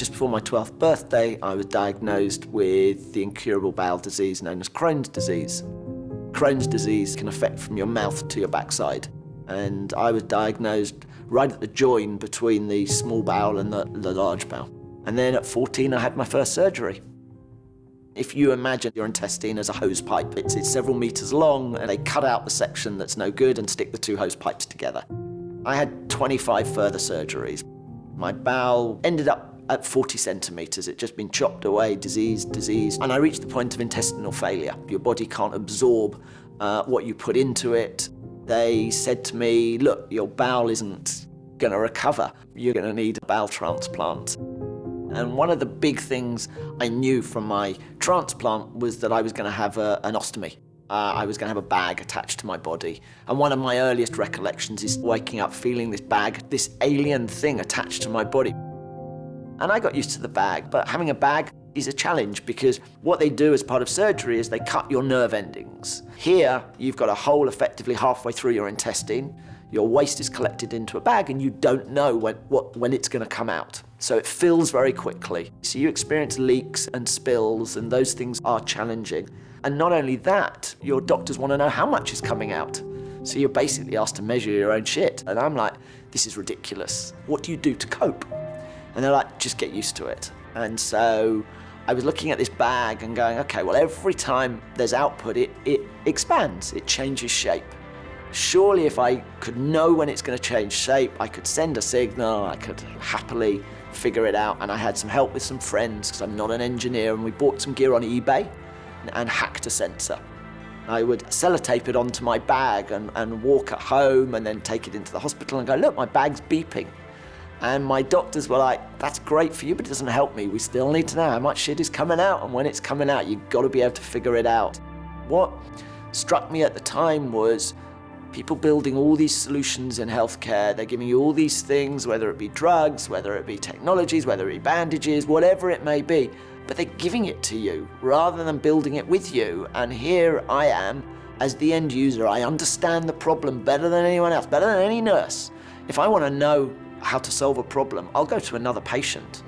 Just before my 12th birthday, I was diagnosed with the incurable bowel disease known as Crohn's disease. Crohn's disease can affect from your mouth to your backside. And I was diagnosed right at the join between the small bowel and the, the large bowel. And then at 14, I had my first surgery. If you imagine your intestine as a hose pipe, it's, it's several meters long and they cut out the section that's no good and stick the two hose pipes together. I had 25 further surgeries. My bowel ended up at 40 centimeters. It'd just been chopped away, diseased, diseased. And I reached the point of intestinal failure. Your body can't absorb uh, what you put into it. They said to me, look, your bowel isn't going to recover. You're going to need a bowel transplant. And one of the big things I knew from my transplant was that I was going to have a, an ostomy. Uh, I was going to have a bag attached to my body. And one of my earliest recollections is waking up feeling this bag, this alien thing attached to my body. And I got used to the bag, but having a bag is a challenge because what they do as part of surgery is they cut your nerve endings. Here, you've got a hole effectively halfway through your intestine. Your waste is collected into a bag and you don't know when, what, when it's going to come out. So it fills very quickly. So you experience leaks and spills and those things are challenging. And not only that, your doctors want to know how much is coming out. So you're basically asked to measure your own shit. And I'm like, this is ridiculous. What do you do to cope? And they're like, just get used to it. And so I was looking at this bag and going, okay, well, every time there's output, it, it expands, it changes shape. Surely if I could know when it's going to change shape, I could send a signal, I could happily figure it out. And I had some help with some friends because I'm not an engineer and we bought some gear on eBay and hacked a sensor. I would sellotape it onto my bag and, and walk at home and then take it into the hospital and go, look, my bag's beeping. And my doctors were like, that's great for you, but it doesn't help me. We still need to know how much shit is coming out. And when it's coming out, you've got to be able to figure it out. What struck me at the time was people building all these solutions in healthcare. They're giving you all these things, whether it be drugs, whether it be technologies, whether it be bandages, whatever it may be. But they're giving it to you rather than building it with you. And here I am as the end user. I understand the problem better than anyone else, better than any nurse. If I want to know how to solve a problem, I'll go to another patient.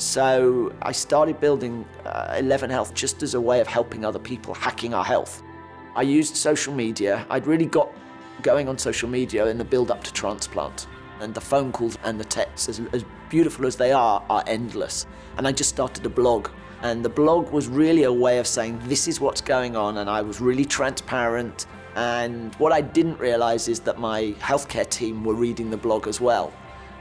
So I started building uh, 11 Health just as a way of helping other people hacking our health. I used social media. I'd really got going on social media in the build up to transplant. And the phone calls and the texts, as, as beautiful as they are, are endless. And I just started a blog. And the blog was really a way of saying, this is what's going on. And I was really transparent. And what I didn't realize is that my healthcare team were reading the blog as well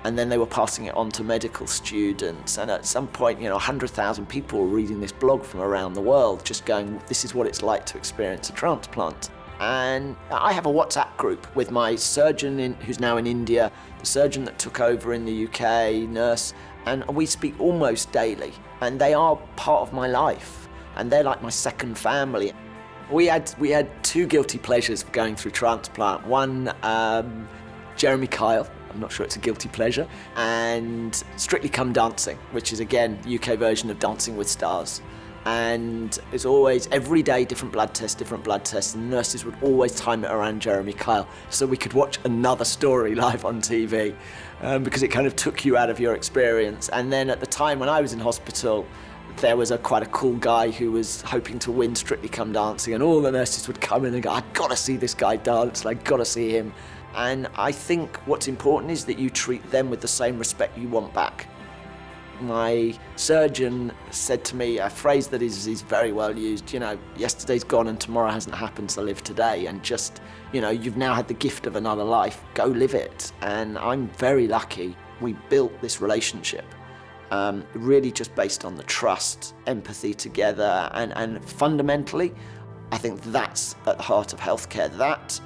and then they were passing it on to medical students. And at some point, you know, 100,000 people were reading this blog from around the world, just going, this is what it's like to experience a transplant. And I have a WhatsApp group with my surgeon in, who's now in India, the surgeon that took over in the UK, nurse, and we speak almost daily. And they are part of my life, and they're like my second family. We had, we had two guilty pleasures going through transplant. One, um, Jeremy Kyle, I'm not sure it's a guilty pleasure, and Strictly Come Dancing, which is again the UK version of Dancing with Stars. And it's always every day different blood tests, different blood tests, and nurses would always time it around Jeremy Kyle so we could watch another story live on TV um, because it kind of took you out of your experience. And then at the time when I was in hospital, there was a quite a cool guy who was hoping to win Strictly Come Dancing, and all the nurses would come in and go, "I've got to see this guy dance! I've got to see him." And I think what's important is that you treat them with the same respect you want back. My surgeon said to me a phrase that is, is very well used, you know, yesterday's gone and tomorrow hasn't happened, so live today. And just, you know, you've now had the gift of another life, go live it. And I'm very lucky we built this relationship. Um, really just based on the trust, empathy together, and, and fundamentally, I think that's at the heart of healthcare. That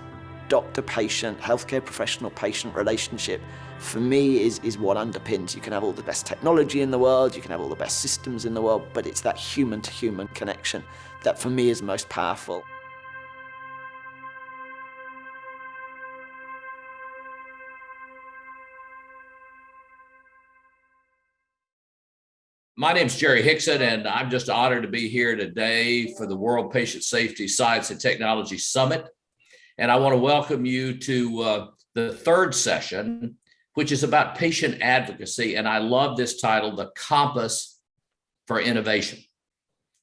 doctor-patient, healthcare professional-patient relationship for me is, is what underpins. You can have all the best technology in the world, you can have all the best systems in the world, but it's that human-to-human -human connection that for me is most powerful. My name is Jerry Hickson, and I'm just honored to be here today for the World Patient Safety Science and Technology Summit. And I want to welcome you to uh, the third session which is about patient advocacy. And I love this title, The Compass for Innovation.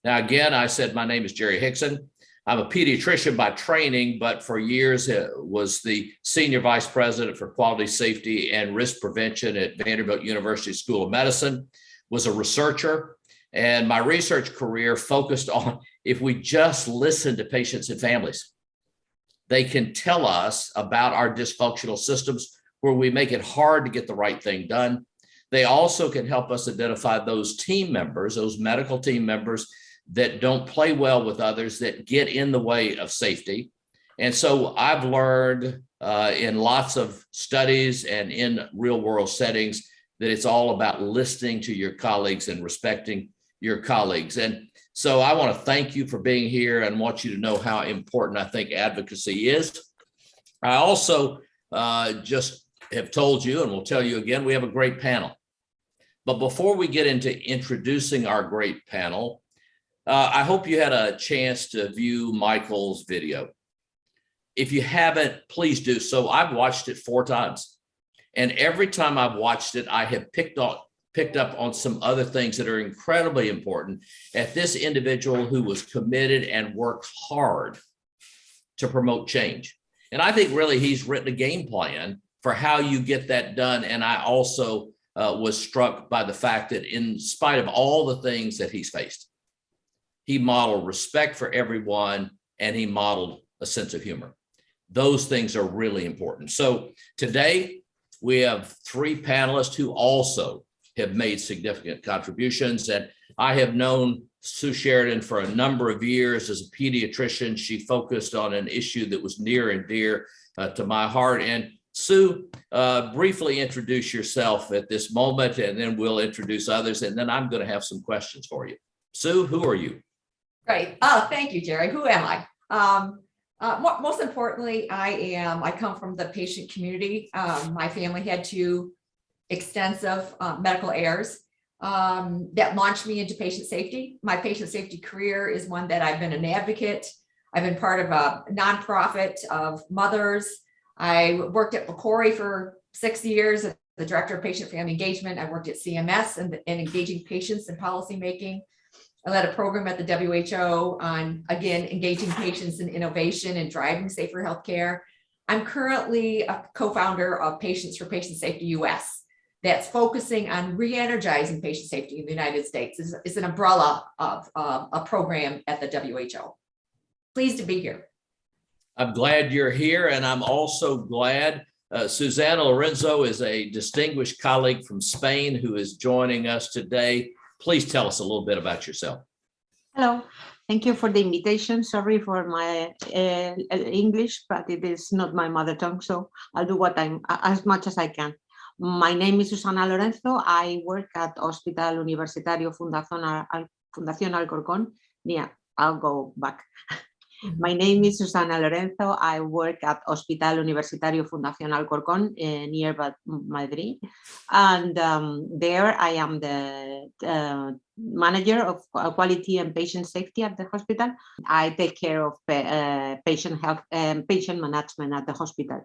Now, again, I said my name is Jerry Hickson. I'm a pediatrician by training, but for years uh, was the senior vice president for quality safety and risk prevention at Vanderbilt University School of Medicine, was a researcher, and my research career focused on if we just listen to patients and families, they can tell us about our dysfunctional systems where we make it hard to get the right thing done. They also can help us identify those team members, those medical team members that don't play well with others, that get in the way of safety. And so I've learned uh, in lots of studies and in real world settings that it's all about listening to your colleagues and respecting your colleagues. And so I want to thank you for being here and want you to know how important I think advocacy is. I also uh, just have told you and will tell you again, we have a great panel. But before we get into introducing our great panel, uh, I hope you had a chance to view Michael's video. If you haven't, please do so. I've watched it four times. And every time I've watched it, I have picked up picked up on some other things that are incredibly important at this individual who was committed and worked hard to promote change. And I think really he's written a game plan for how you get that done. And I also uh, was struck by the fact that in spite of all the things that he's faced, he modeled respect for everyone and he modeled a sense of humor. Those things are really important. So today we have three panelists who also have made significant contributions. And I have known Sue Sheridan for a number of years as a pediatrician. She focused on an issue that was near and dear uh, to my heart. And Sue, uh, briefly introduce yourself at this moment, and then we'll introduce others. And then I'm going to have some questions for you. Sue, who are you? Great. Oh, thank you, Jerry. Who am I? Um, uh, most importantly, I am, I come from the patient community. Um, my family had two extensive uh, medical errors um, that launched me into patient safety. My patient safety career is one that I've been an advocate. I've been part of a nonprofit of mothers. I worked at PCORI for six years as the director of patient family engagement. I worked at CMS and, and engaging patients in policymaking. I led a program at the WHO on, again, engaging patients in innovation and driving safer healthcare. I'm currently a co-founder of Patients for Patient Safety US that's focusing on re-energizing patient safety in the United States. is, it's an umbrella of uh, a program at the WHO. Pleased to be here. I'm glad you're here, and I'm also glad uh, Susana Lorenzo is a distinguished colleague from Spain who is joining us today. Please tell us a little bit about yourself. Hello, thank you for the invitation. Sorry for my uh, English, but it is not my mother tongue, so I'll do what I'm as much as I can. My name is Susana Lorenzo. I work at Hospital Universitario Fundación, Al Fundación Alcorcón. Yeah, I'll go back. My name is Susana Lorenzo. I work at Hospital Universitario Fundación Alcorcón uh, near Madrid. And um, there I am the uh, manager of quality and patient safety at the hospital. I take care of uh, patient health and patient management at the hospital.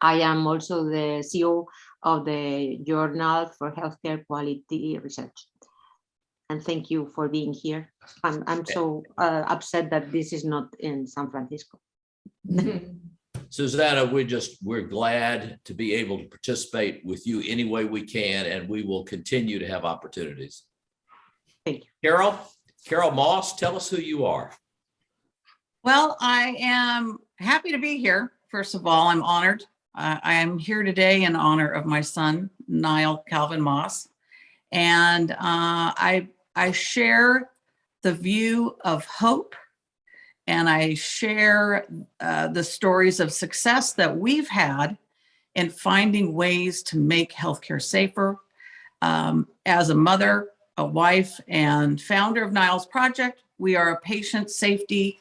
I am also the CEO of the Journal for Healthcare Quality Research and thank you for being here. I'm, I'm so uh, upset that this is not in San Francisco. Susanna, we're just, we're glad to be able to participate with you any way we can, and we will continue to have opportunities. Thank you. Carol, Carol Moss, tell us who you are. Well, I am happy to be here. First of all, I'm honored. Uh, I am here today in honor of my son, Nile Calvin Moss. And uh, I I share the view of hope and I share uh, the stories of success that we've had in finding ways to make healthcare safer. Um, as a mother, a wife, and founder of Nile's Project, we are a patient safety,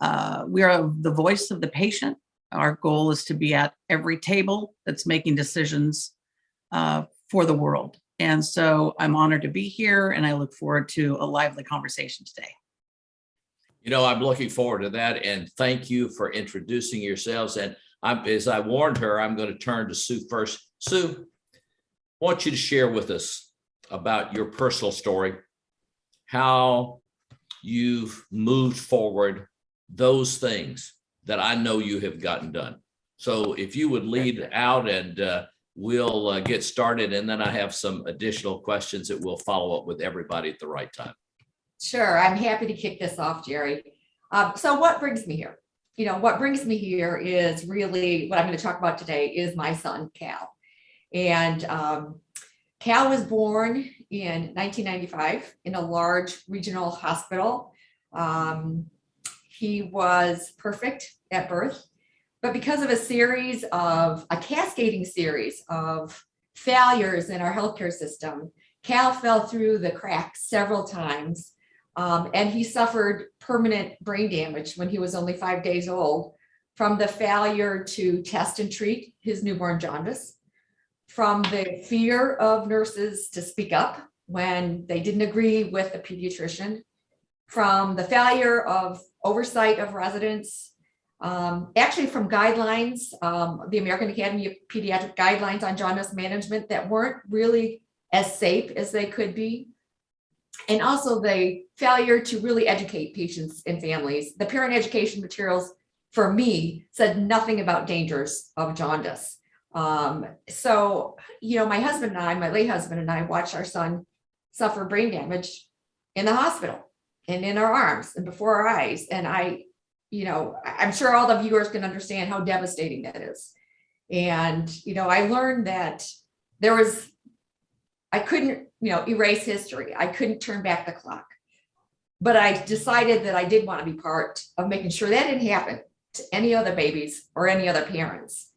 uh, we are the voice of the patient. Our goal is to be at every table that's making decisions uh, for the world. And so I'm honored to be here and I look forward to a lively conversation today. You know, I'm looking forward to that and thank you for introducing yourselves. And I'm, as I warned her, I'm going to turn to Sue first. Sue, I want you to share with us about your personal story, how you've moved forward those things that I know you have gotten done. So if you would lead out and uh, we'll uh, get started and then I have some additional questions that we'll follow up with everybody at the right time. Sure, I'm happy to kick this off, Jerry. Um, so what brings me here? You know, what brings me here is really what I'm going to talk about today is my son Cal. And um, Cal was born in 1995 in a large regional hospital. Um, he was perfect at birth, but because of a series of a cascading series of failures in our healthcare system, Cal fell through the cracks several times um, and he suffered permanent brain damage when he was only five days old from the failure to test and treat his newborn jaundice, from the fear of nurses to speak up when they didn't agree with the pediatrician, from the failure of oversight of residents, um, actually from guidelines, um, the American Academy of Pediatric Guidelines on Jaundice Management that weren't really as safe as they could be and also the failure to really educate patients and families. The parent education materials for me said nothing about dangers of jaundice. Um, so, you know, my husband and I, my late husband and I watched our son suffer brain damage in the hospital and in our arms and before our eyes. And I, you know, I'm sure all the viewers can understand how devastating that is. And, you know, I learned that there was, I couldn't you know, erase history. I couldn't turn back the clock. But I decided that I did want to be part of making sure that didn't happen to any other babies or any other parents.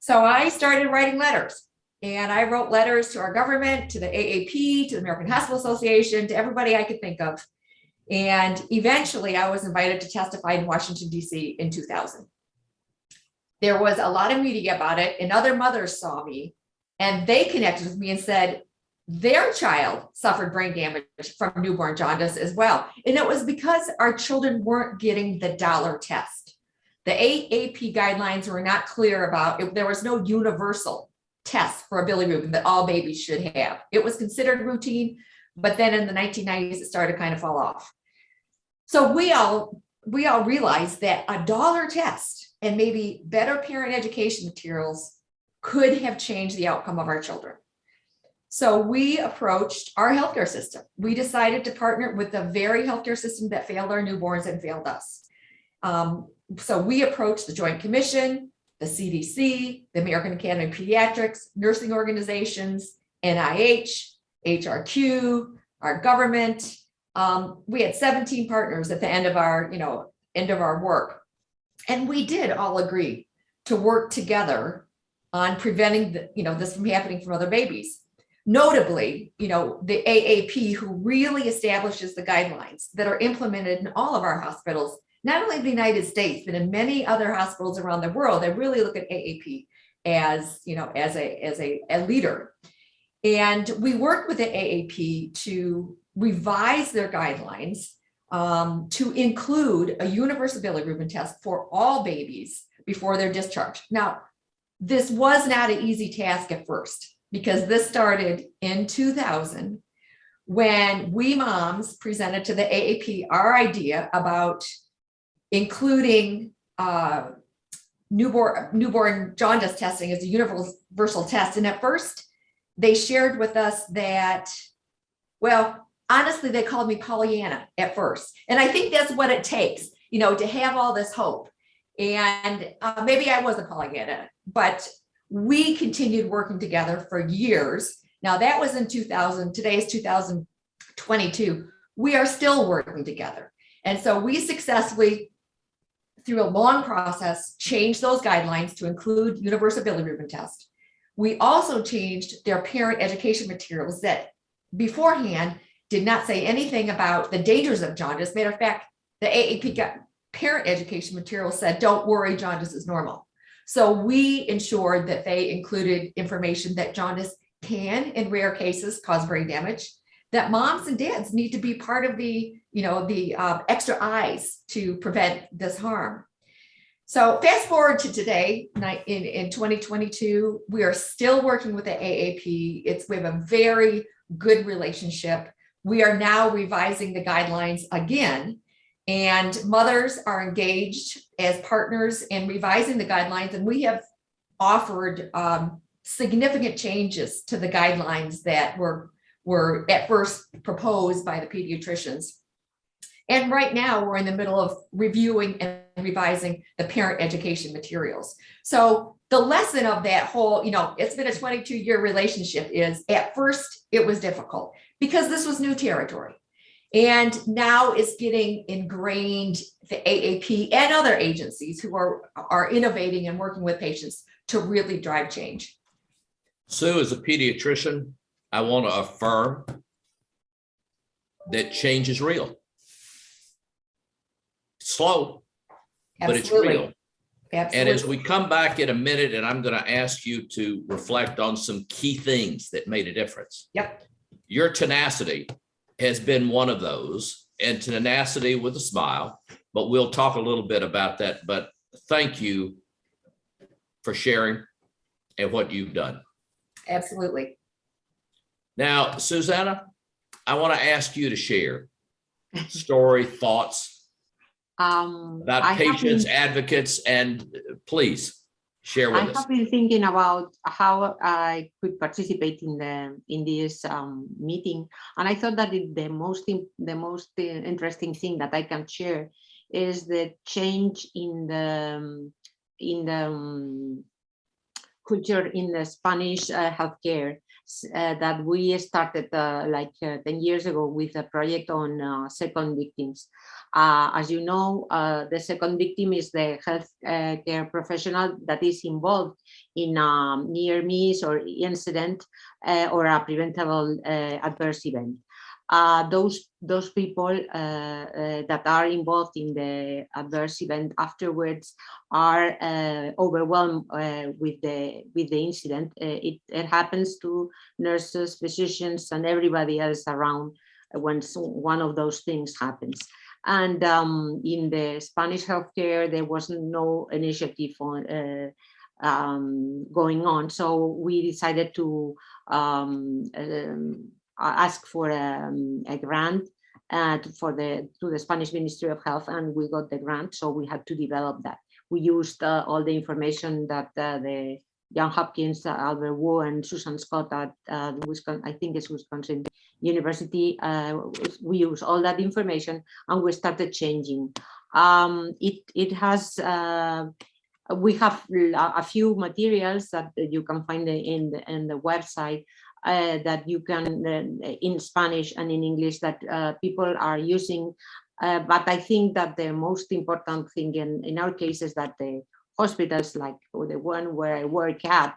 So I started writing letters and I wrote letters to our government, to the AAP, to the American Hospital Association, to everybody I could think of. And eventually I was invited to testify in Washington DC in 2000. There was a lot of media about it and other mothers saw me and they connected with me and said, their child suffered brain damage from newborn jaundice as well. And it was because our children weren't getting the dollar test. The AAP guidelines were not clear about if there was no universal test for a bilirubin that all babies should have. It was considered routine, but then in the 1990s, it started to kind of fall off. So we all we all realized that a dollar test and maybe better parent education materials could have changed the outcome of our children. So we approached our healthcare system. We decided to partner with the very healthcare system that failed our newborns and failed us. Um, so we approached the Joint Commission, the CDC, the American Academy of Pediatrics, nursing organizations, NIH, HRQ, our government. Um, we had 17 partners at the end of our, you know, end of our work. And we did all agree to work together on preventing the, you know, this from happening from other babies. Notably, you know, the AAP who really establishes the guidelines that are implemented in all of our hospitals, not only in the United States, but in many other hospitals around the world, they really look at AAP as, you know, as a, as a, a leader. And we worked with the AAP to revise their guidelines um, to include a universal bilirubin test for all babies before they're discharged. Now, this was not an easy task at first because this started in 2000 when we moms presented to the AAP our idea about including uh, newborn, newborn jaundice testing as a universal test. And at first, they shared with us that, well, honestly, they called me Pollyanna at first. And I think that's what it takes, you know, to have all this hope. And uh, maybe I wasn't Pollyanna, but we continued working together for years. Now that was in 2000, today is 2022. We are still working together. And so we successfully, through a long process, changed those guidelines to include universal bilirubin test. We also changed their parent education materials that beforehand did not say anything about the dangers of jaundice. Matter of fact, the AAP parent education material said, don't worry, jaundice is normal. So we ensured that they included information that jaundice can, in rare cases, cause brain damage, that moms and dads need to be part of the, you know, the uh, extra eyes to prevent this harm. So fast forward to today, in, in 2022, we are still working with the AAP. It's, we have a very good relationship. We are now revising the guidelines again. And mothers are engaged as partners in revising the guidelines and we have offered um, significant changes to the guidelines that were, were at first proposed by the pediatricians. And right now, we're in the middle of reviewing and revising the parent education materials. So the lesson of that whole, you know, it's been a 22 year relationship is at first it was difficult because this was new territory. And now it's getting ingrained, the AAP and other agencies who are, are innovating and working with patients to really drive change. Sue, as a pediatrician, I want to affirm that change is real. Slow, but it's real. Absolutely. And as we come back in a minute, and I'm going to ask you to reflect on some key things that made a difference. Yep. Your tenacity has been one of those and tenacity with a smile, but we'll talk a little bit about that. But thank you for sharing and what you've done. Absolutely. Now, Susanna, I want to ask you to share story, thoughts Um, I about have patients, advocates, and uh, please share I with us. have been thinking about how I could participate in the in this um, meeting, and I thought that it, the most the most uh, interesting thing that I can share is the change in the um, in the um, culture in the Spanish uh, healthcare uh, that we started uh, like uh, 10 years ago with a project on uh, second victims. Uh, as you know, the second victim is the health uh, care professional that is involved in a near miss or incident or a preventable adverse event. Uh, those those people uh, uh, that are involved in the adverse event afterwards are uh, overwhelmed uh, with the with the incident. Uh, it, it happens to nurses, physicians, and everybody else around when one of those things happens. And um, in the Spanish healthcare, there was no initiative on um, going on. So we decided to um, um, ask for um, a grant uh, to- for the to the Spanish Ministry of Health, and we got the grant. So we had to develop that. We used uh, all the information that uh, the John Hopkins, uh, Albert Wu, and Susan Scott at uh, Wisconsin, I think it's Wisconsin University. Uh, we use all that information and we started changing. Um, it it has uh, we have a few materials that you can find in the in the website uh, that you can uh, in Spanish and in English that uh, people are using. Uh, but I think that the most important thing in, in our case is that the hospitals like the one where I work at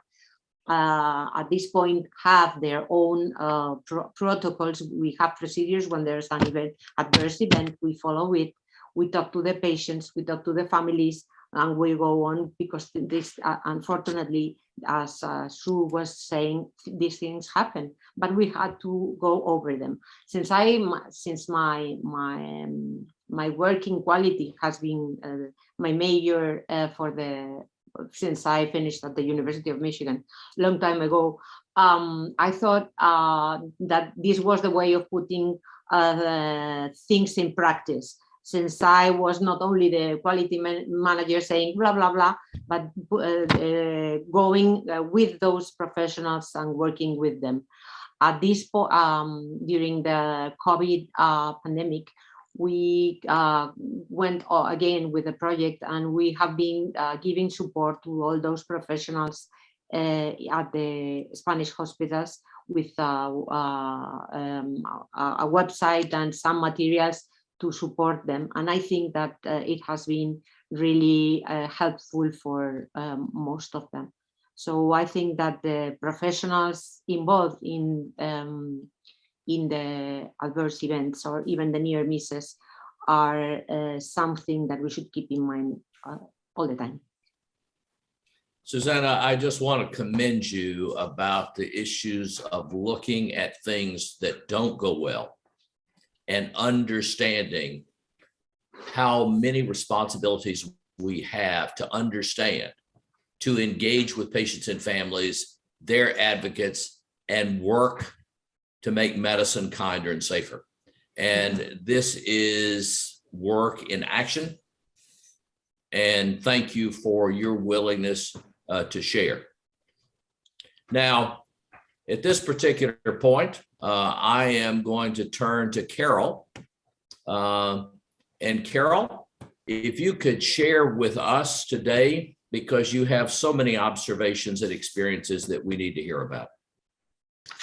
uh, at this point have their own uh, pro- protocols. We have procedures when there's an event, adverse event, we follow it. We talk to the patients, we talk to the families, and we go on because this, unfortunately, as uh, Sue was saying, these things happen, but we had to go over them. Since I, since my my um, my working quality has been uh, my major uh, for the since I finished at the University of Michigan long time ago, um, I thought uh, that this was the way of putting uh, things in practice. Since I was not only the quality man- manager saying blah, blah, blah, but uh, uh, going uh, with those professionals and working with them. At this point, um, during the COVID uh, pandemic, we uh, went again with the project and we have been uh, giving support to all those professionals uh, at the Spanish hospitals with um, a website and some materials to support them. And I think that uh, it has been really uh, helpful for um, most of them. So I think that the professionals involved in um, in the adverse events or even the near misses are uh, something that we should keep in mind uh, all the time. Susanna, I just want to commend you about the issues of looking at things that don't go well and understanding how many responsibilities we have to understand, to engage with patients and families, their advocates, and work to make medicine kinder and safer. And this is work in action. And thank you for your willingness uh, to share. Now, at this particular point, uh, I am going to turn to Carol. Um, And Carol, if you could share with us today, because you have so many observations and experiences that we need to hear about.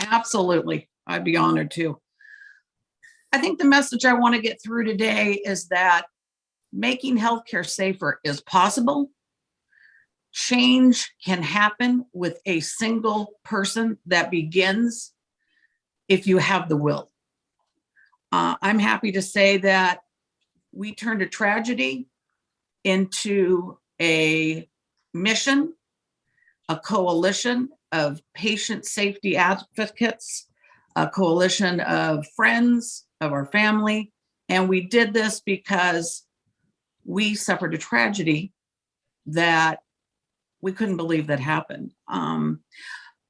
Absolutely. I'd be honored to. I think the message I want to get through today is that making healthcare safer is possible. Change can happen with a single person that begins if you have the will. Uh, I'm happy to say that we turned a tragedy into a mission, a coalition of patient safety advocates, a coalition of friends of our family. And we did this because we suffered a tragedy that we couldn't believe that happened. Um,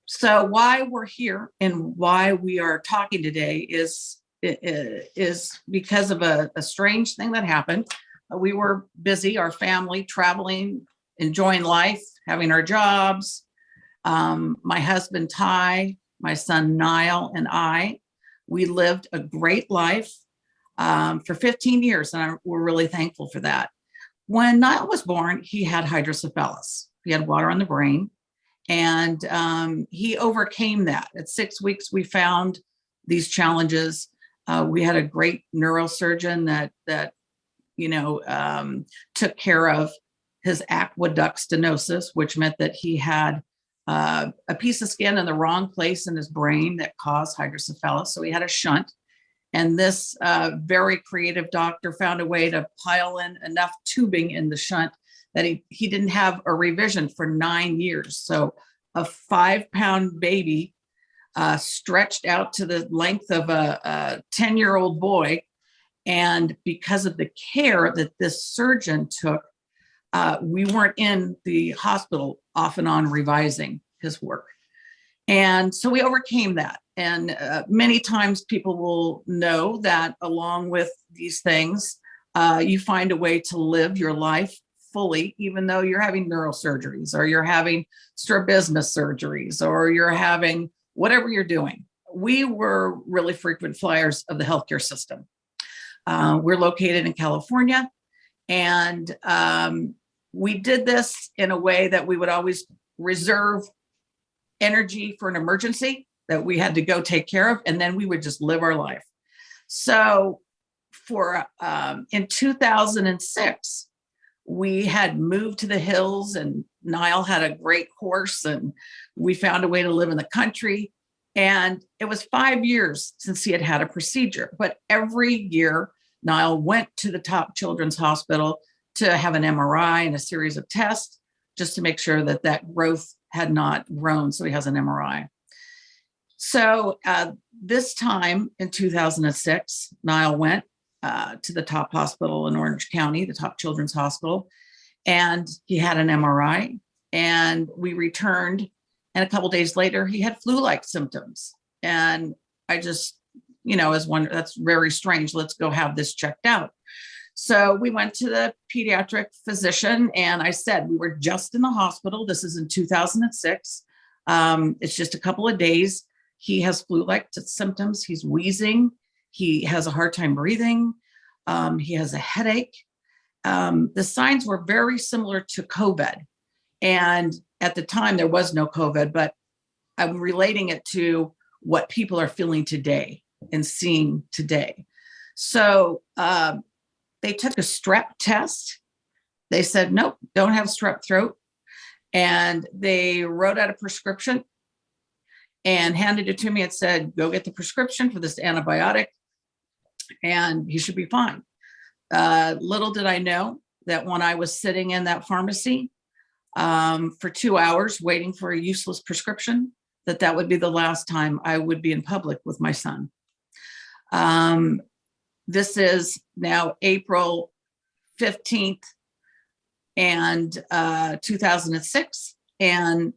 so why we're here and why we are talking today is is because of a, a strange thing that happened. We were busy, our family traveling, enjoying life, having our jobs. Um, my husband Ty, my son Nile, and I, we lived a great life um, for 15 years, and I, we're really thankful for that. When Nile was born, he had hydrocephalus. He had water on the brain, and um, he overcame that. At six weeks, we found these challenges. Uh, we had a great neurosurgeon that that you know um, took care of his aqueduct stenosis, which meant that he had uh, a piece of skin in the wrong place in his brain that caused hydrocephalus. So he had a shunt. And this uh, very creative doctor found a way to pile in enough tubing in the shunt that he, he didn't have a revision for nine years. So a five pound baby uh, stretched out to the length of a 10 year old boy. And because of the care that this surgeon took, uh, we weren't in the hospital off and on revising his work. And so we overcame that. And uh, many times people will know that along with these things, uh, you find a way to live your life fully, even though you're having neurosurgeries or you're having strabismus surgeries or you're having whatever you're doing. We were really frequent flyers of the healthcare system. Uh, we're located in California and um, we did this in a way that we would always reserve energy for an emergency that we had to go take care of, and then we would just live our life. So for um, in 2006, we had moved to the hills and Nile had a great horse and we found a way to live in the country. And it was five years since he had had a procedure, but every year Nile went to the top children's hospital to have an MRI and a series of tests just to make sure that that growth had not grown. So he has an MRI. So uh, this time in 2006, Nile went uh, to the top hospital in Orange County, the top children's hospital, and he had an MRI. And we returned, and a couple days later, he had flu-like symptoms. And I just, you know, as one that's very strange. Let's go have this checked out. So we went to the pediatric physician and I said, we were just in the hospital. This is in 2006. Um, it's just a couple of days. He has flu-like symptoms. He's wheezing. He has a hard time breathing. Um, he has a headache. Um, the signs were very similar to COVID. And at the time there was no COVID, but I'm relating it to what people are feeling today and seeing today. So um, they took a strep test. They said, nope, don't have strep throat. And they wrote out a prescription and handed it to me and said, go get the prescription for this antibiotic and he should be fine. Uh, little did I know that when I was sitting in that pharmacy um, for two hours waiting for a useless prescription, that that would be the last time I would be in public with my son. Um, this is now April 15th, and uh, 2006. And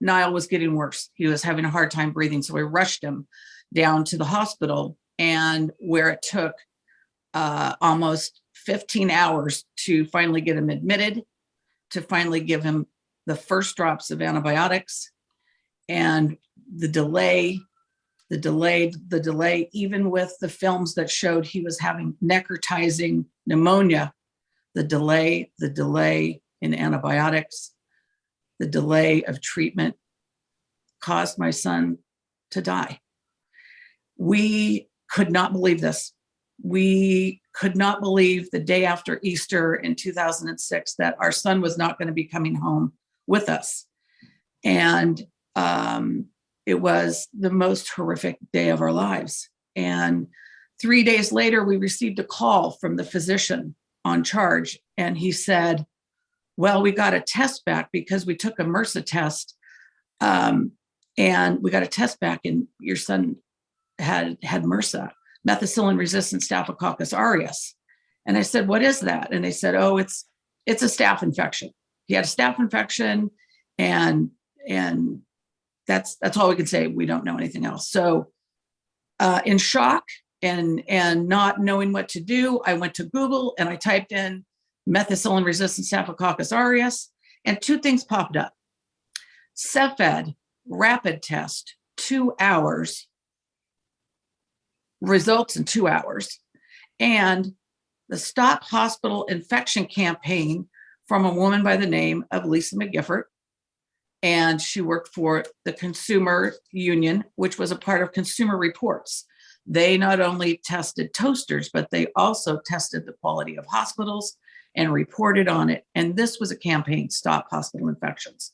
Nile was getting worse. He was having a hard time breathing. So we rushed him down to the hospital and where it took uh, almost 15 hours to finally get him admitted, to finally give him the first drops of antibiotics and the delay, the delay, the delay, even with the films that showed he was having necrotizing pneumonia, the delay, the delay in antibiotics, the delay of treatment caused my son to die. We could not believe this. We could not believe the day after Easter in 2006 that our son was not going to be coming home with us. And um, it was the most horrific day of our lives. And three days later, we received a call from the physician on charge. And he said, well, we got a test back because we took a MRSA test um, and we got a test back and your son had had MRSA, methicillin resistant Staphylococcus aureus. And I said, what is that? And they said, oh, it's it's a staph infection. He had a staph infection and and that's that's all we can say. We don't know anything else. So uh, in shock and and not knowing what to do, I went to Google and I typed in methicillin resistant Staphylococcus aureus and two things popped up. Cepheid rapid test, two hours, results in two hours. And the Stop Hospital Infection Campaign from a woman by the name of Lisa McGiffert. And she worked for the Consumer Union, which was a part of Consumer Reports. They not only tested toasters, but they also tested the quality of hospitals and reported on it. And this was a campaign, Stop Hospital Infections.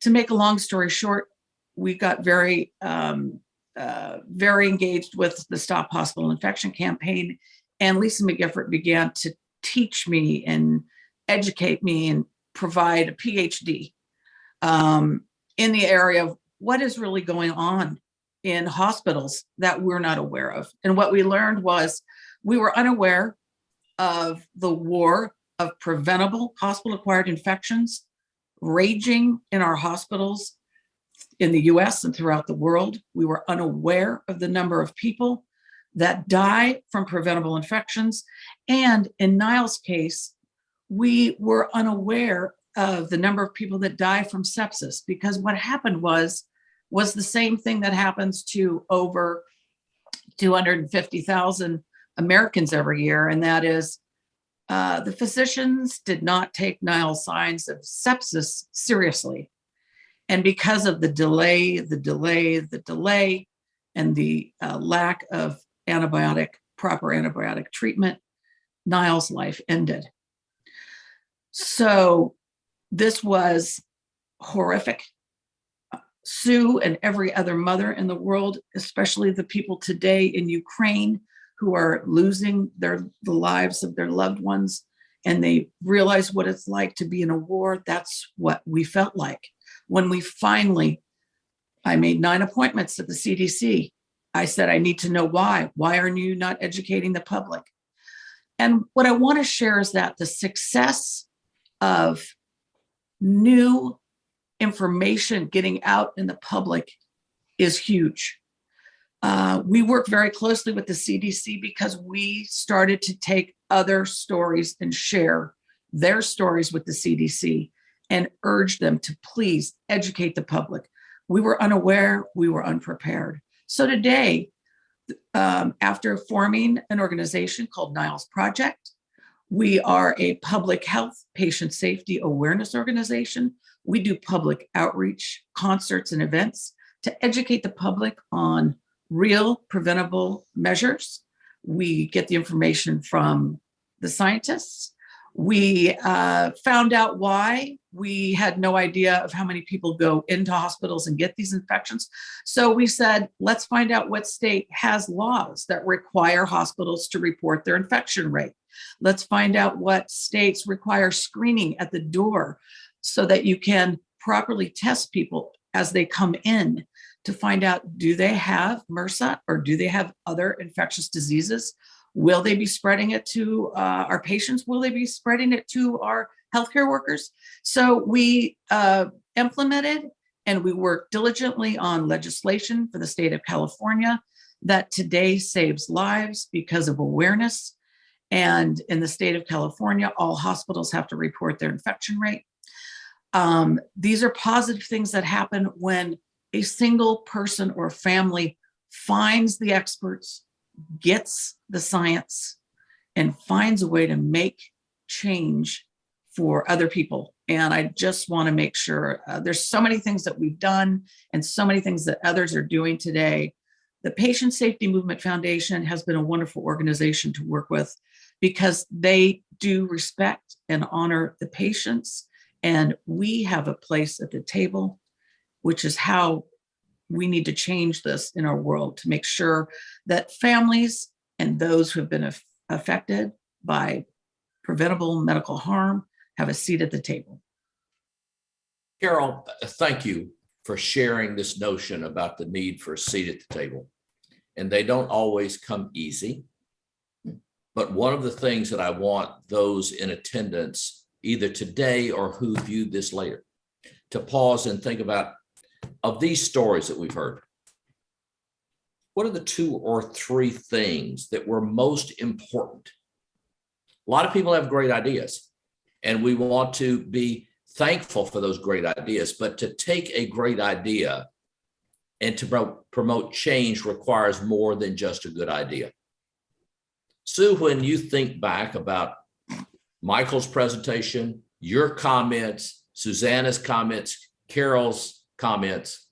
To make a long story short, we got very, um, uh, very engaged with the Stop Hospital Infection campaign. And Lisa McGiffert began to teach me and educate me and provide a PhD um, in the area of what is really going on in hospitals that we're not aware of. And what we learned was we were unaware of the war of preventable hospital-acquired infections raging in our hospitals in the US and throughout the world. We were unaware of the number of people that die from preventable infections. And in Nile's case, we were unaware of the number of people that die from sepsis because what happened was, was the same thing that happens to over 250,000 Americans every year. And that is uh, the physicians did not take Nile's signs of sepsis seriously. And because of the delay, the delay, the delay, and the uh, lack of antibiotic, proper antibiotic treatment, Nile's life ended. So this was horrific. Sue and every other mother in the world, especially the people today in Ukraine who are losing their the lives of their loved ones and they realize what it's like to be in a war. That's what we felt like when we finally, I made nine appointments at the CDC. I said, I need to know why. Why are you not educating the public? And what I want to share is that the success of new information getting out in the public is huge. Uh, we work very closely with the CDC because we started to take other stories and share their stories with the CDC and urge them to please educate the public. We were unaware, we were unprepared. So today, um, after forming an organization called Nile's Project, we are a public health patient safety awareness organization. We do public outreach, concerts and events to educate the public on real preventable measures. We get the information from the scientists we uh, found out why. We had no idea of how many people go into hospitals and get these infections. So we said, let's find out what state has laws that require hospitals to report their infection rate. Let's find out what states require screening at the door so that you can properly test people as they come in to find out, do they have MRSA or do they have other infectious diseases? Will they be spreading it to uh, our patients? Will they be spreading it to our healthcare workers. So we uh, implemented and we worked diligently on legislation for the state of California that today saves lives because of awareness. And in the state of California, all hospitals have to report their infection rate. Um, these are positive things that happen when a single person or family finds the experts, gets the science, and finds a way to make change for other people. And I just want to make sure uh, there's so many things that we've done and so many things that others are doing today. The Patient Safety Movement Foundation has been a wonderful organization to work with because they do respect and honor the patients. And we have a place at the table, which is how we need to change this in our world to make sure that families and those who have been aff- affected by preventable medical harm have a seat at the table. Carol, thank you for sharing this notion about the need for a seat at the table. And they don't always come easy. But one of the things that I want those in attendance, either today or who viewed this later, to pause and think about of these stories that we've heard. What are the two or three things that were most important? A lot of people have great ideas and we want to be thankful for those great ideas, but to take a great idea and to pro- promote change requires more than just a good idea. Sue, when you think back about Michael's presentation, your comments, Susanna's comments, Carol's comments,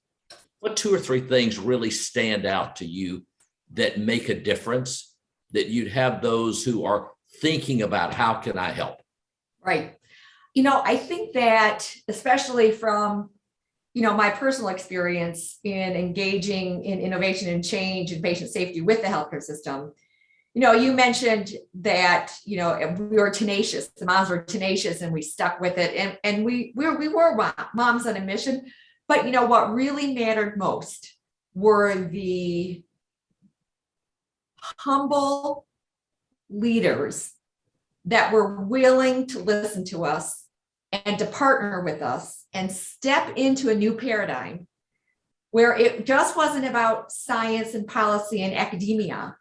what two or three things really stand out to you that make a difference? That you'd have those who are thinking about how can I help? Right. You know, I think that especially from, you know, my personal experience in engaging in innovation and change and patient safety with the healthcare system. You know, you mentioned that, you know, we were tenacious, the moms were tenacious and we stuck with it and, and we, we were, we were moms on a mission. But you know, what really mattered most were the humble leaders that were willing to listen to us and to partner with us and step into a new paradigm where it just wasn't about science and policy and academia.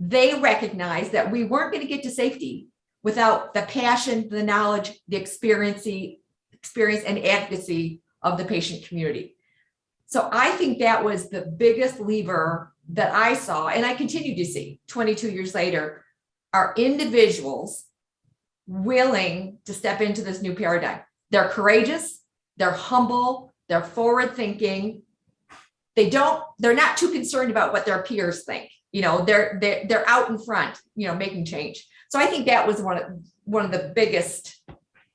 They recognized that we weren't going to get to safety without the passion, the knowledge, the experience, experience and advocacy of the patient community. So I think that was the biggest lever that I saw, and I continue to see 22 years later, are individuals willing to step into this new paradigm. They're courageous, they're humble, they're forward thinking. They don't, they're not too concerned about what their peers think. You know, they're they're they're out in front, you know, making change. So I think that was one of one of the biggest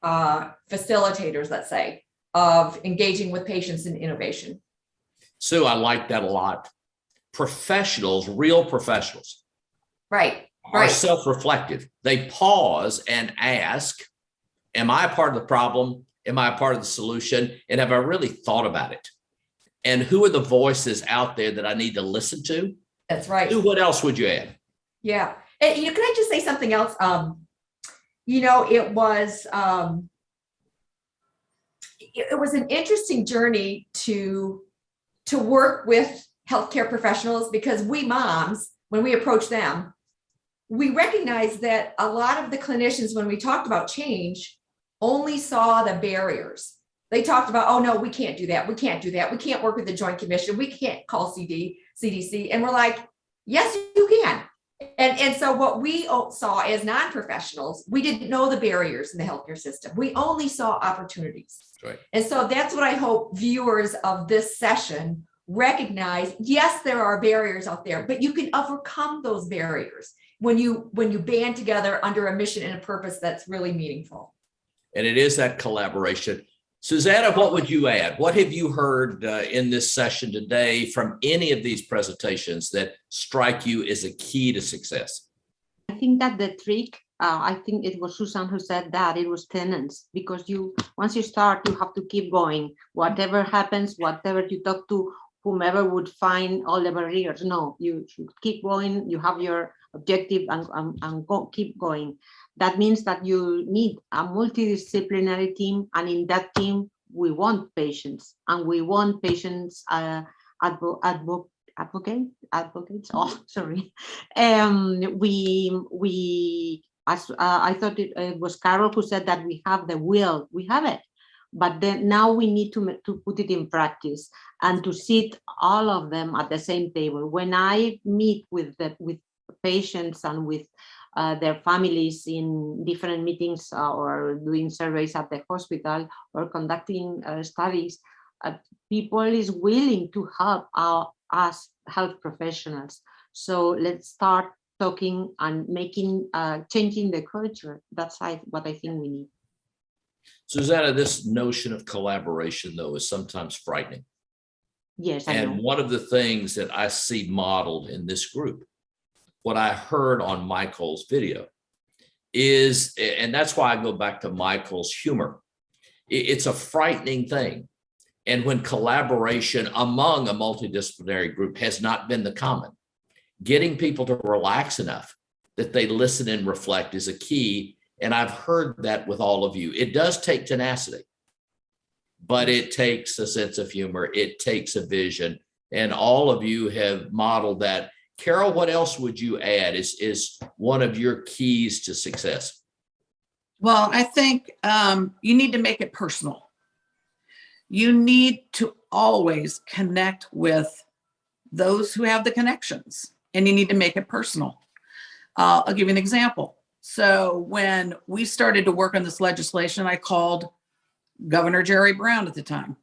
uh, facilitators, let's say, of engaging with patients in innovation. Sue, I like that a lot. Professionals, real professionals, Right, are Right. self-reflective. They pause and ask, am I a part of the problem? Am I a part of the solution? And have I really thought about it? And who are the voices out there that I need to listen to? That's right. Sue, what else would you add? Yeah, and you know, can I just say something else? Um, you know, it was um, it, it was an interesting journey to to work with healthcare professionals because we moms, when we approach them, we recognize that a lot of the clinicians, when we talked about change, only saw the barriers. They talked about, oh no, we can't do that. We can't do that. We can't work with the Joint Commission. We can't call CD, CDC. And we're like, yes, you can. And, and so what we saw as non-professionals, we didn't know the barriers in the healthcare system. We only saw opportunities. Right. And so that's what I hope viewers of this session recognize. Yes, there are barriers out there, but you can overcome those barriers when you when you band together under a mission and a purpose that's really meaningful. And it is that collaboration. Susanna, what would you add? What have you heard uh, in this session today from any of these presentations that strike you as a key to success? I think that the trick, uh, I think it was Susan who said that it was tenants because you once you start, you have to keep going. Whatever happens, whatever you talk to whomever would find all the barriers. No, you should keep going. You have your objective and, and, and go, keep going. That means that you need a multidisciplinary team, and in that team, we want patients, and we want patients uh, advo advo advocate advocates. Oh, sorry. Um, we we as uh, I thought it, it was Carol who said that we have the will. We have it, but then now we need to to put it in practice and to sit all of them at the same table. When I meet with the with patients and with uh, their families in different meetings uh, or doing surveys at the hospital or conducting uh, studies, uh, people is willing to help our, us health professionals. So let's start talking and making, uh, changing the culture. That's what I think we need. Susanna, this notion of collaboration though is sometimes frightening. Yes, I And know. one of the things that I see modeled in this group, what I heard on Michael's video is, and that's why I go back to Michael's humor. It's a frightening thing. And when collaboration among a multidisciplinary group has not been the common, getting people to relax enough that they listen and reflect is a key. And I've heard that with all of you. It does take tenacity but it takes a sense of humor. It takes a vision. And all of you have modeled that. Carol, what else would you add is, is one of your keys to success? Well, I think um, you need to make it personal. You need to always connect with those who have the connections and you need to make it personal. Uh, I'll give you an example. So when we started to work on this legislation, I called Governor Jerry Brown at the time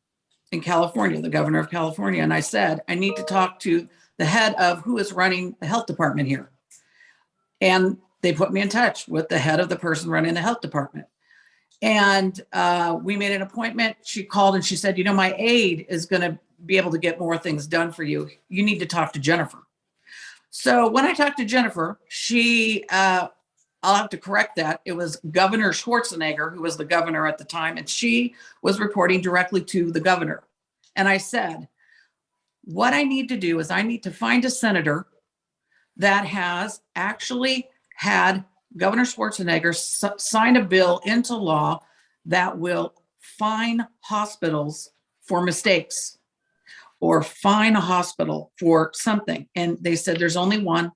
in California, the governor of California, and I said, I need to talk to the head of who is running the health department here. And they put me in touch with the head of the person running the health department. And uh, we made an appointment. She called and she said, you know, my aide is going to be able to get more things done for you. You need to talk to Jennifer. So when I talked to Jennifer, she, uh, I'll have to correct that. It was Governor Schwarzenegger, who was the governor at the time, and she was reporting directly to the governor. And I said, what I need to do is I need to find a senator that has actually had Governor Schwarzenegger sign a bill into law that will fine hospitals for mistakes or fine a hospital for something. And they said there's only one.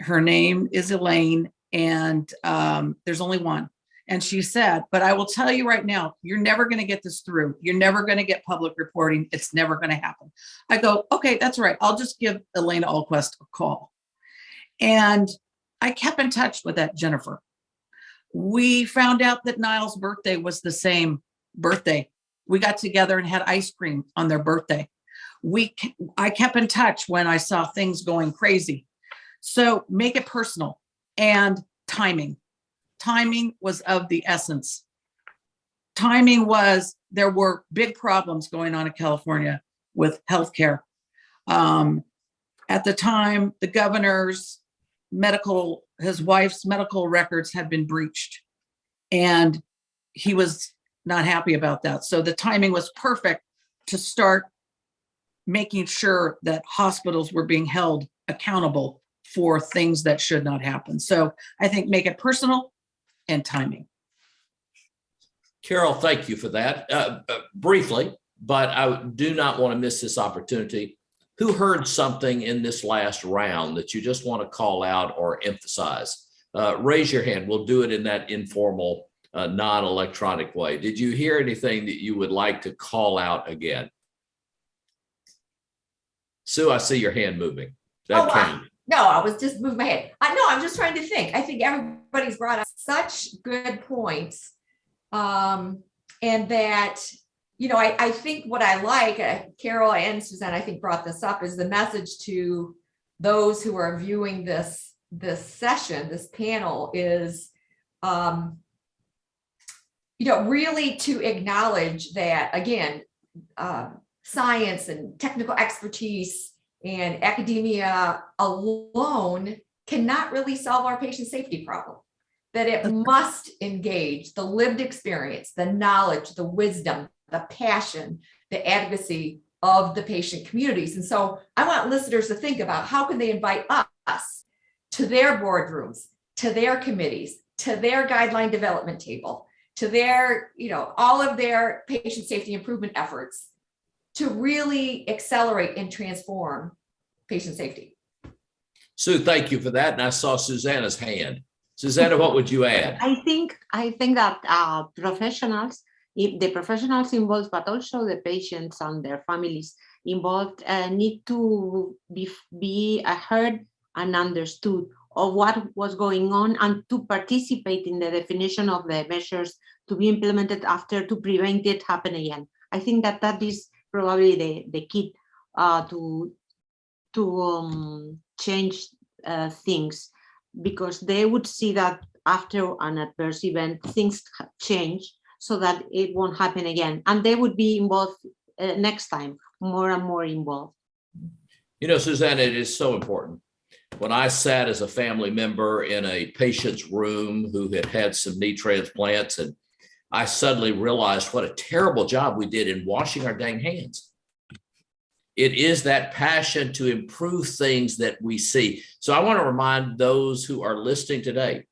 Her name is Elaine and um, there's only one. And she said, but I will tell you right now, you're never going to get this through. You're never going to get public reporting. It's never going to happen. I go, okay, that's right. I'll just give Elaine Alquist a call. And I kept in touch with that Jennifer. We found out that Nile's birthday was the same birthday. We got together and had ice cream on their birthday. We, I kept in touch when I saw things going crazy. So make it personal and timing. Timing was of the essence. Timing was, there were big problems going on in California with healthcare. Um, at the time, the governor's medical, his wife's medical records had been breached. And he was not happy about that. So the timing was perfect to start making sure that hospitals were being held accountable for things that should not happen. So I think make it personal and timing. Carol, thank you for that. Uh, uh, briefly, but I do not want to miss this opportunity. Who heard something in this last round that you just want to call out or emphasize? Uh, raise your hand. We'll do it in that informal, uh, non-electronic way. Did you hear anything that you would like to call out again? Sue, I see your hand moving. Oh, That wow. came. No, I was just moving my head. I know, I'm just trying to think. I think everybody's brought up such good points. Um, and that, you know, I, I think what I like, uh, Carol and Suzanne, I think brought this up, is the message to those who are viewing this, this session, this panel is, um, you know, really to acknowledge that, again, um, science and technical expertise and academia alone cannot really solve our patient safety problem. That it must engage the lived experience, the knowledge, the wisdom, the passion, the advocacy of the patient communities. And so I want listeners to think about how can they invite us to their boardrooms, to their committees, to their guideline development table, to their, you know, all of their patient safety improvement efforts to really accelerate and transform patient safety. Sue, thank you for that. And I saw Susanna's hand. Susanna, what would you add? I think, I think that uh, professionals, the professionals involved, but also the patients and their families involved uh, need to be, be heard and understood of what was going on and to participate in the definition of the measures to be implemented after to prevent it happen again. I think that that is probably the, the key uh, to, to um, change uh, things because they would see that after an adverse event, things change so that it won't happen again. And they would be involved uh, next time, more and more involved. You know, Susanna, it is so important. When I sat as a family member in a patient's room who had had some knee transplants and I suddenly realized what a terrible job we did in washing our dang hands. It is that passion to improve things that we see. So I want to remind those who are listening today,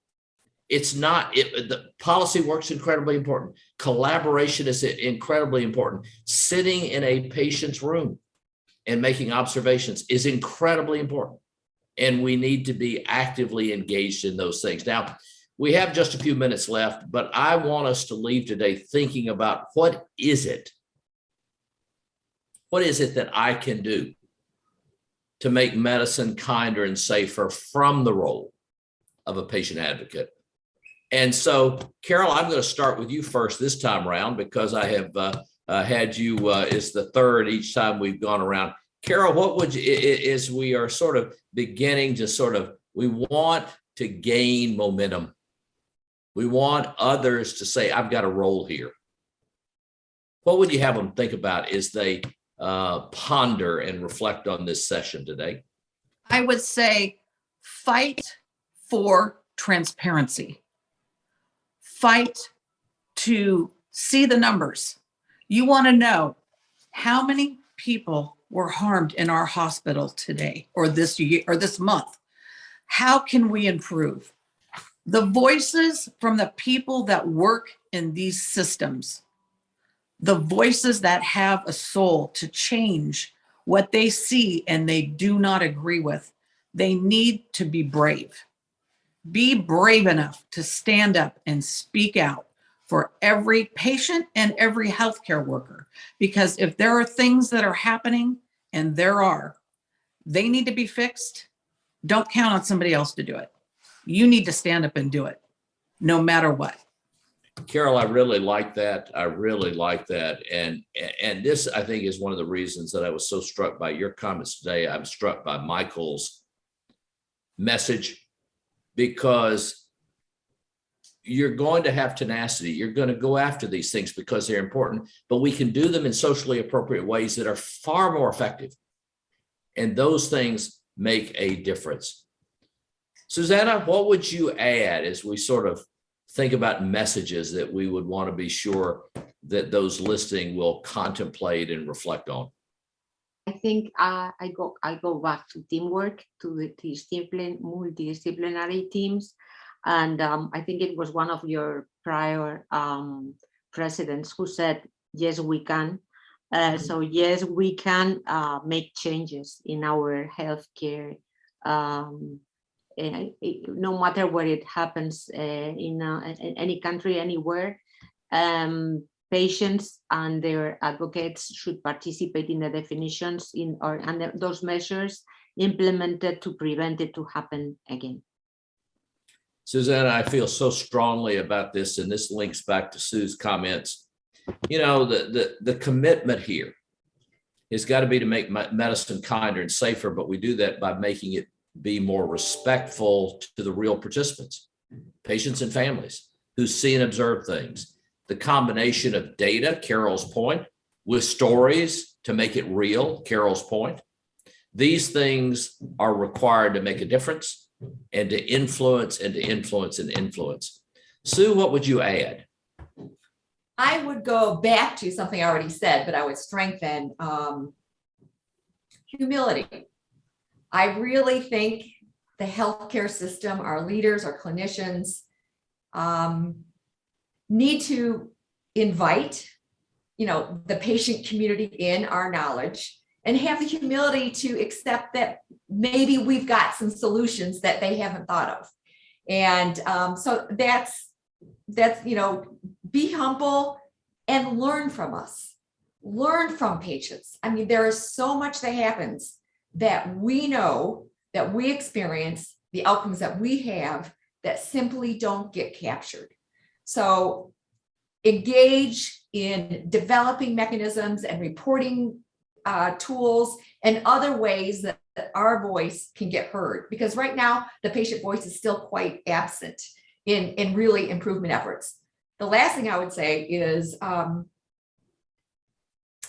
it's not, it, the policy work's incredibly important. Collaboration is incredibly important. Sitting in a patient's room and making observations is incredibly important. And we need to be actively engaged in those things. Now, we have just a few minutes left, but I want us to leave today thinking about what is it? What is it that I can do to make medicine kinder and safer from the role of a patient advocate? And so, Carol, I'm going to start with you first this time around because I have uh, uh, had you, uh, it's the third each time we've gone around. Carol, what would you, is we are sort of beginning to sort of, we want to gain momentum. We want others to say, I've got a role here. What would you have them think about as they uh, ponder and reflect on this session today? I would say fight for transparency. Fight to see the numbers. You want to know how many people were harmed in our hospital today or this year or this month. How can we improve? The voices from the people that work in these systems, the voices that have a soul to change what they see and they do not agree with, they need to be brave. Be brave enough to stand up and speak out for every patient and every healthcare worker. Because if there are things that are happening, and there are, they need to be fixed. Don't count on somebody else to do it. You need to stand up and do it, no matter what. Carol, I really like that. I really like that. And, and this, I think, is one of the reasons that I was so struck by your comments today. I'm struck by Michael's message because you're going to have tenacity. You're going to go after these things because they're important, but we can do them in socially appropriate ways that are far more effective. And those things make a difference. Susanna, what would you add as we sort of think about messages that we would want to be sure that those listening will contemplate and reflect on? I think uh, I go I go back to teamwork, to the discipline, multidisciplinary teams. And um, I think it was one of your prior um, presidents who said, yes, we can. Uh, so yes, we can uh, make changes in our healthcare, um, no matter where it happens uh, in, uh, in any country, anywhere. Um, patients and their advocates should participate in the definitions in or and those measures implemented to prevent it to happen again. Susanna, I feel so strongly about this, and this links back to Sue's comments. You know, the, the, the commitment here has got to be to make medicine kinder and safer, but we do that by making it be more respectful to the real participants, patients and families who see and observe things. The combination of data, Carol's point, with stories to make it real, Carol's point. These things are required to make a difference and to influence and to influence and influence. Sue, what would you add? I would go back to something I already said, but I would strengthen um, humility. I really think the healthcare system, our leaders, our clinicians, um, need to invite, you know, the patient community in our knowledge and have the humility to accept that maybe we've got some solutions that they haven't thought of. And um, so that's, that's, you know, be humble and learn from us. Learn from patients. I mean, there is so much that happens that we know, that we experience, the outcomes that we have that simply don't get captured. So engage in developing mechanisms and reporting uh, tools and other ways that, that our voice can get heard. Because right now, the patient voice is still quite absent in, in really improvement efforts. The last thing I would say is um,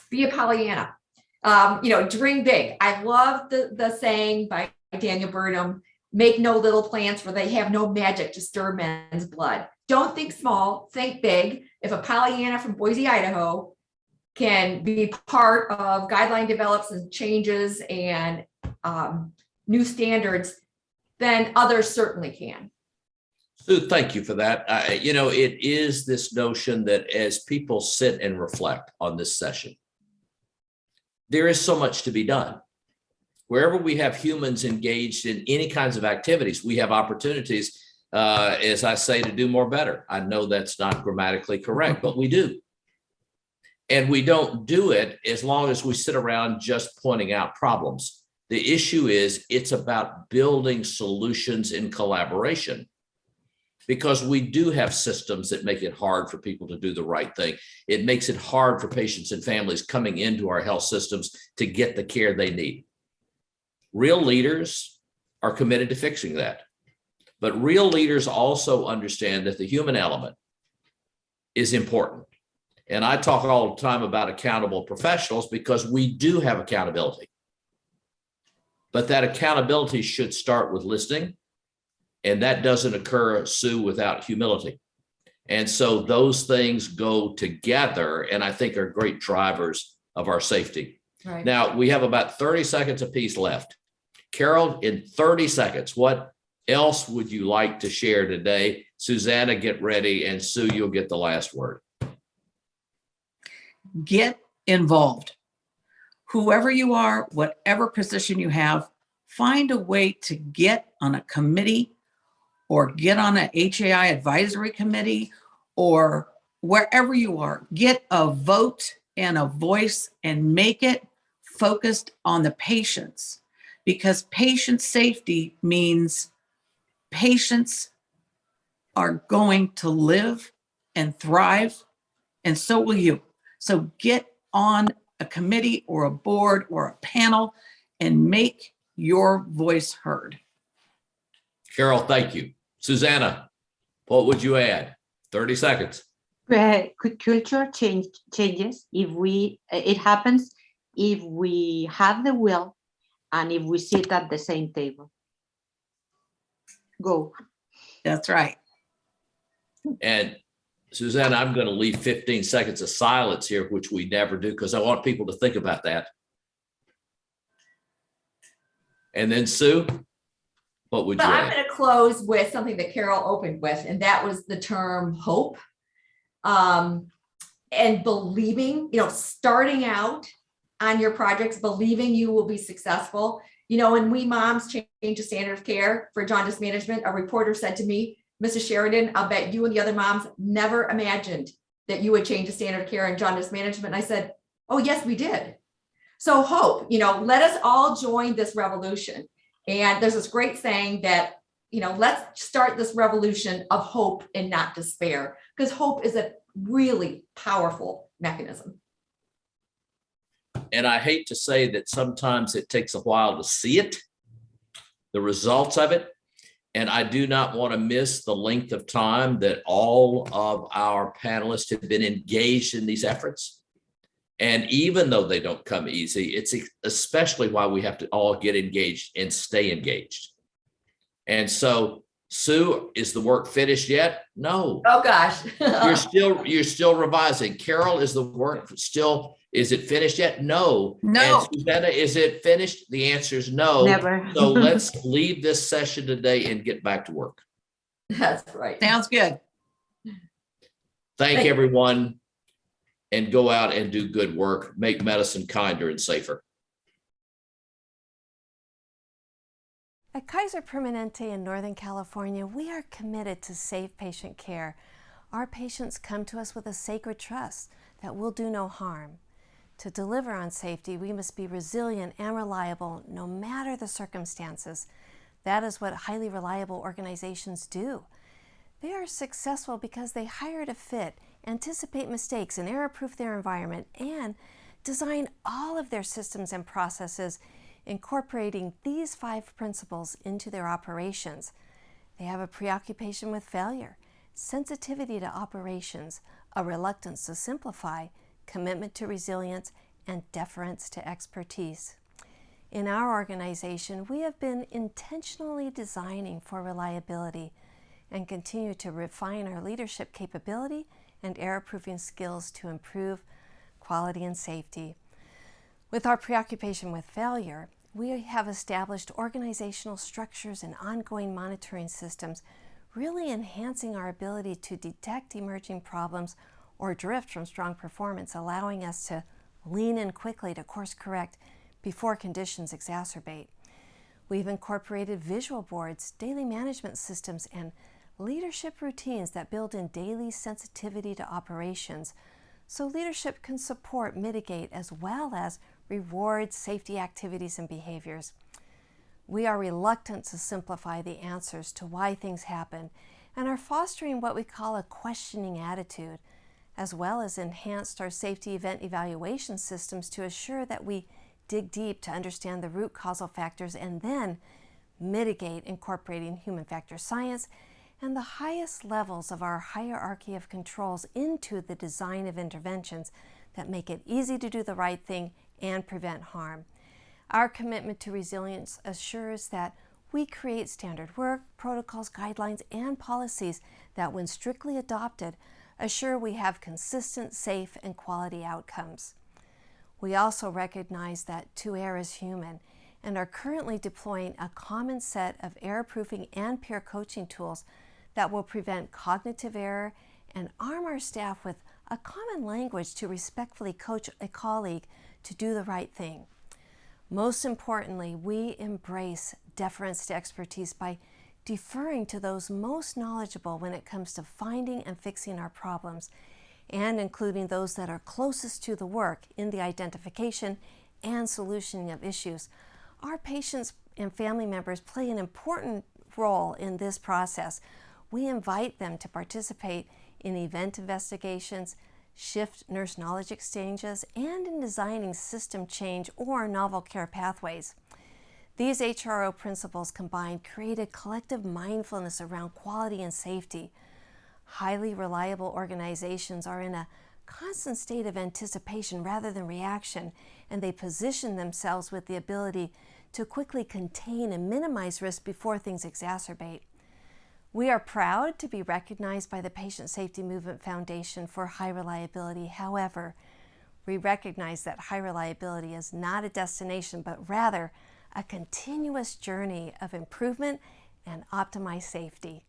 be a Pollyanna. Um, you know, dream big. I love the, the saying by Daniel Burnham, make no little plans for they have no magic to stir men's blood. Don't think small, think big. If a Pollyanna from Boise, Idaho can be part of guideline develops and changes and um, new standards, then others certainly can. Sue, thank you for that. I- you know, it is this notion that as people sit and reflect on this session, there is so much to be done. Wherever we have humans engaged in any kinds of activities, we have opportunities, uh, as I say, to do more better. I know that's not grammatically correct, but we do. And we don't do it as long as we sit around just pointing out problems. The issue is it's about building solutions in collaboration because we do have systems that make it hard for people to do the right thing. It makes it hard for patients and families coming into our health systems to get the care they need. Real leaders are committed to fixing that. But real leaders also understand that the human element is important. And I talk all the time about accountable professionals because we do have accountability. But that accountability should start with listening and that doesn't occur, Sue, without humility. And so those things go together and I think are great drivers of our safety. Right. Now, we have about 30 seconds apiece left. Carol, in 30 seconds, what else would you like to share today? Susanna, get ready, and Sue, you'll get the last word. get involved. Whoever you are, whatever position you have, find a way to get on a committee or get on a HAI advisory committee or wherever you are, get a vote and a voice and make it focused on the patients because patient safety means patients are going to live and thrive and so will you. So get on a committee or a board or a panel and make your voice heard. Carol, thank you. Susanna, what would you add? 30 seconds. Uh, could culture change changes if we it happens if we have the will and if we sit at the same table go That's right. And Susanna, I'm going to leave 15 seconds of silence here, which we never do because I want people to think about that. And then Sue, what would you But I'm going to close with something that Carol opened with, and that was the term hope. Um, and believing, you know, starting out on your projects, believing you will be successful. You know, when we moms change the standard of care for jaundice management, a reporter said to me, Mrs. Sheridan, I'll bet you and the other moms never imagined that you would change the standard of care in jaundice management. And I said, oh, yes, we did. So hope, you know, let us all join this revolution. And there's this great saying that, you know, let's start this revolution of hope and not despair, because hope is a really powerful mechanism. And I hate to say that sometimes it takes a while to see it, the results of it. And I do not want to miss the length of time that all of our panelists have been engaged in these efforts. And even though they don't come easy, it's especially why we have to all get engaged and stay engaged. And so Sue, is the work finished yet? No, Oh, gosh. you're still, you're still revising. Carol, is the work still Is it finished yet? No. No. And Susanna, is it finished? The answer is no. Never. So let's leave this session today and get back to work. That's right. Sounds good. Thank Thank- everyone and go out and do good work. Make medicine kinder and safer. At Kaiser Permanente in Northern California, we are committed to safe patient care. Our patients come to us with a sacred trust that we'll do no harm. To deliver on safety, we must be resilient and reliable no matter the circumstances. That is what highly reliable organizations do. They are successful because they hire to fit, anticipate mistakes, and error proof their environment, and design all of their systems and processes incorporating these five principles into their operations. They have a preoccupation with failure, sensitivity to operations, a reluctance to simplify, commitment to resilience, and deference to expertise. In our organization, we have been intentionally designing for reliability and continue to refine our leadership capability and error-proofing skills to improve quality and safety. With our preoccupation with failure, we have established organizational structures and ongoing monitoring systems, really enhancing our ability to detect emerging problems or drift from strong performance, allowing us to lean in quickly to course correct before conditions exacerbate. We've incorporated visual boards, daily management systems, and leadership routines that build in daily sensitivity to operations so leadership can support, mitigate, as well as reward safety activities and behaviors. We are reluctant to simplify the answers to why things happen and are fostering what we call a questioning attitude, as well as enhanced our safety event evaluation systems to assure that we dig deep to understand the root causal factors and then mitigate incorporating human factor science and the highest levels of our hierarchy of controls into the design of interventions that make it easy to do the right thing and prevent harm. Our commitment to resilience assures that we create standard work, protocols, guidelines, and policies that, when strictly adopted, assure we have consistent, safe, and quality outcomes. We also recognize that to err is human and are currently deploying a common set of error proofing and peer coaching tools that will prevent cognitive error and arm our staff with a common language to respectfully coach a colleague to do the right thing. Most importantly, we embrace deference to expertise by deferring to those most knowledgeable when it comes to finding and fixing our problems, and including those that are closest to the work in the identification and solutioning of issues. Our patients and family members play an important role in this process. We invite them to participate in event investigations, shift nurse knowledge exchanges, and in designing system change or novel care pathways. These HRO principles combined create a collective mindfulness around quality and safety. Highly reliable organizations are in a constant state of anticipation rather than reaction, and they position themselves with the ability to quickly contain and minimize risk before things exacerbate. We are proud to be recognized by the Patient Safety Movement Foundation for high reliability. However, we recognize that high reliability is not a destination, but rather a continuous journey of improvement and optimized safety.